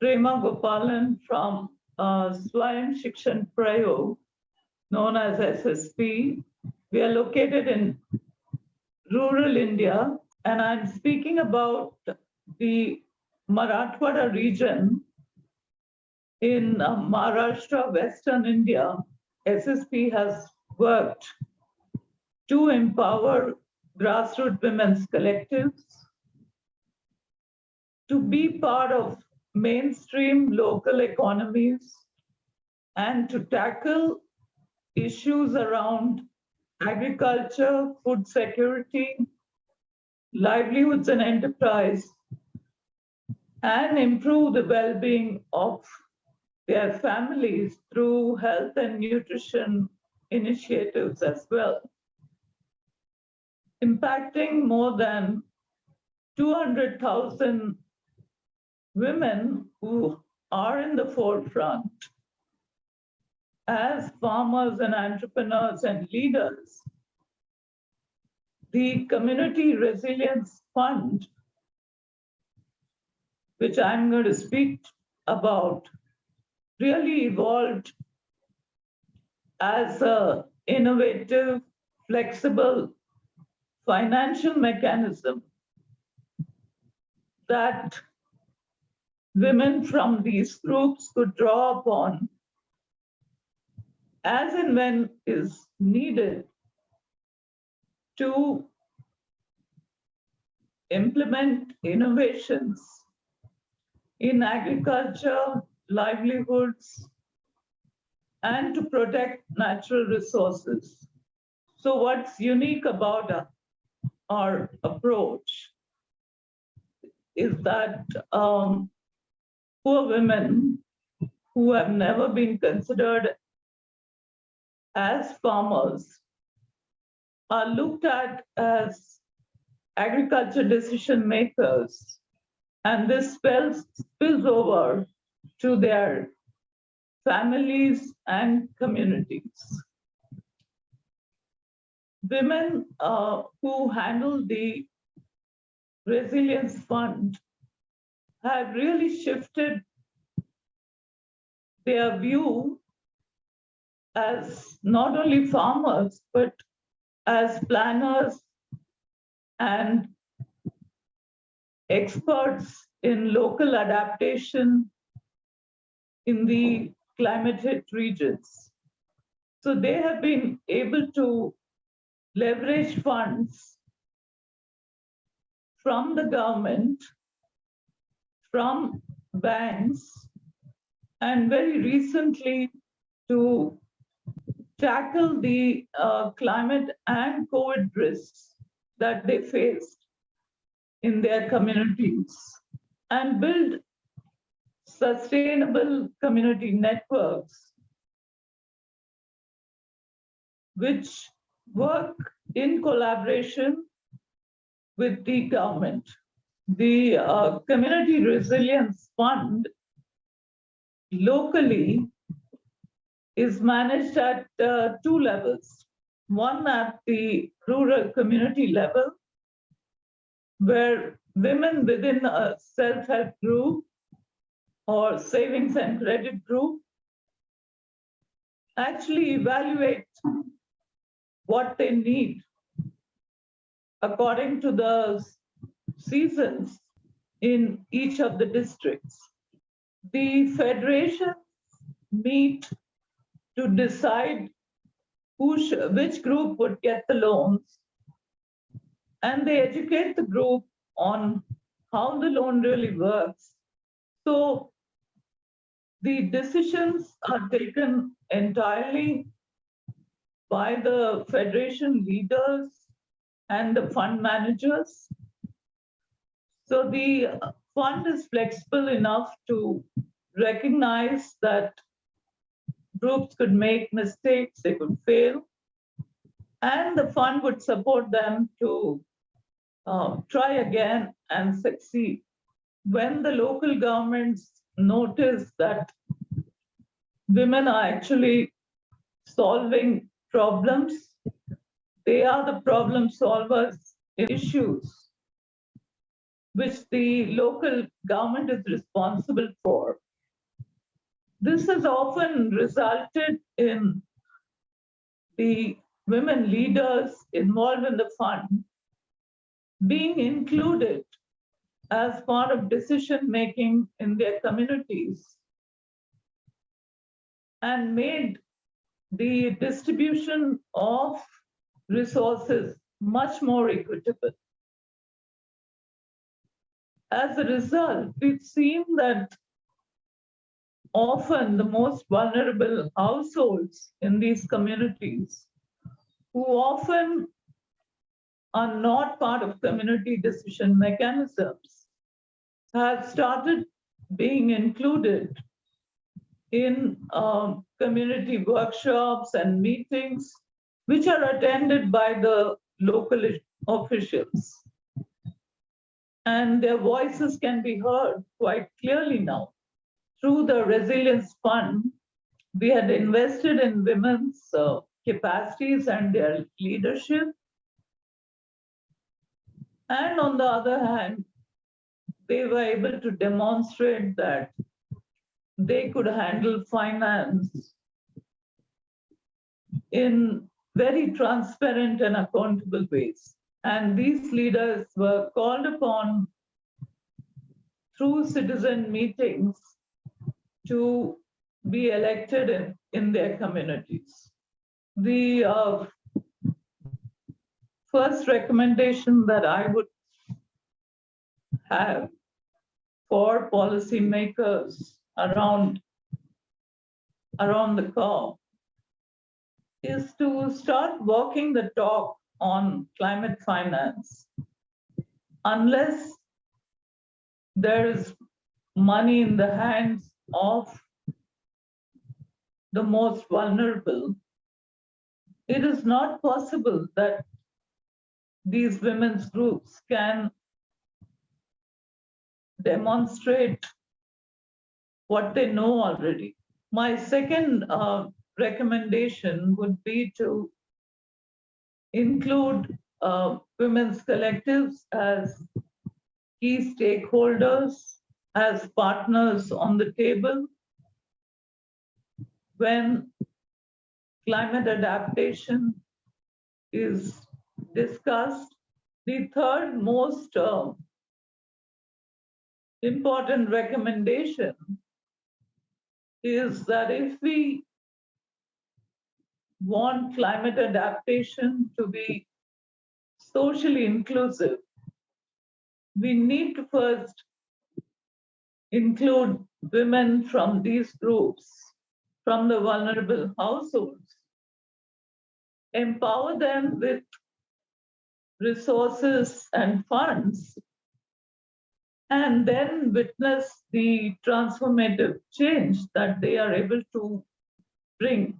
Prema Gopalan from uh, Swayam Shikshan Prayog, known as SSP. We are located in rural India, and I'm speaking about the Marathwada region in uh, Maharashtra, Western India. SSP has worked to empower grassroots women's collectives to be part of mainstream local economies and to tackle issues around agriculture, food security, livelihoods and enterprise, and improve the well-being of their families through health and nutrition initiatives as well, impacting more than 200,000 women who are in the forefront as farmers and entrepreneurs and leaders. The Community Resilience Fund, which I'm going to speak about, really evolved as an innovative, flexible financial mechanism that women from these groups could draw upon as and when is needed to implement innovations in agriculture, livelihoods, and to protect natural resources. So what's unique about our approach is that um, poor women who have never been considered as farmers are looked at as agriculture decision makers. And this spills, spills over to their families and communities. Women uh, who handle the Resilience Fund have really shifted their view as not only farmers, but as planners and experts in local adaptation in the climate hit regions. So they have been able to leverage funds from the government from banks and very recently to tackle the uh, climate and COVID risks that they faced in their communities and build sustainable community networks which work in collaboration with the government the uh, Community Resilience Fund locally is managed at uh, two levels. One at the rural community level, where women within a self-help group or savings and credit group actually evaluate what they need according to the seasons in each of the districts. The federations meet to decide who which group would get the loans and they educate the group on how the loan really works. So the decisions are taken entirely by the federation leaders and the fund managers so the fund is flexible enough to recognize that groups could make mistakes, they could fail, and the fund would support them to uh, try again and succeed. When the local governments notice that women are actually solving problems, they are the problem solvers in issues which the local government is responsible for. This has often resulted in the women leaders involved in the fund being included as part of decision making in their communities and made the distribution of resources much more equitable. As a result, we've seen that often the most vulnerable households in these communities, who often are not part of community decision mechanisms, have started being included in um, community workshops and meetings, which are attended by the local officials. And their voices can be heard quite clearly now. Through the Resilience Fund, we had invested in women's uh, capacities and their leadership. And on the other hand, they were able to demonstrate that they could handle finance in very transparent and accountable ways. And these leaders were called upon through citizen meetings to be elected in, in their communities. The uh, first recommendation that I would have for policymakers around around the COP is to start walking the talk on climate finance. Unless there is money in the hands of the most vulnerable, it is not possible that these women's groups can demonstrate what they know already. My second uh, recommendation would be to include uh, women's collectives as key stakeholders, as partners on the table when climate adaptation is discussed. The third most uh, important recommendation is that if we want climate adaptation to be socially inclusive, we need to first include women from these groups, from the vulnerable households, empower them with resources and funds and then witness the transformative change that they are able to bring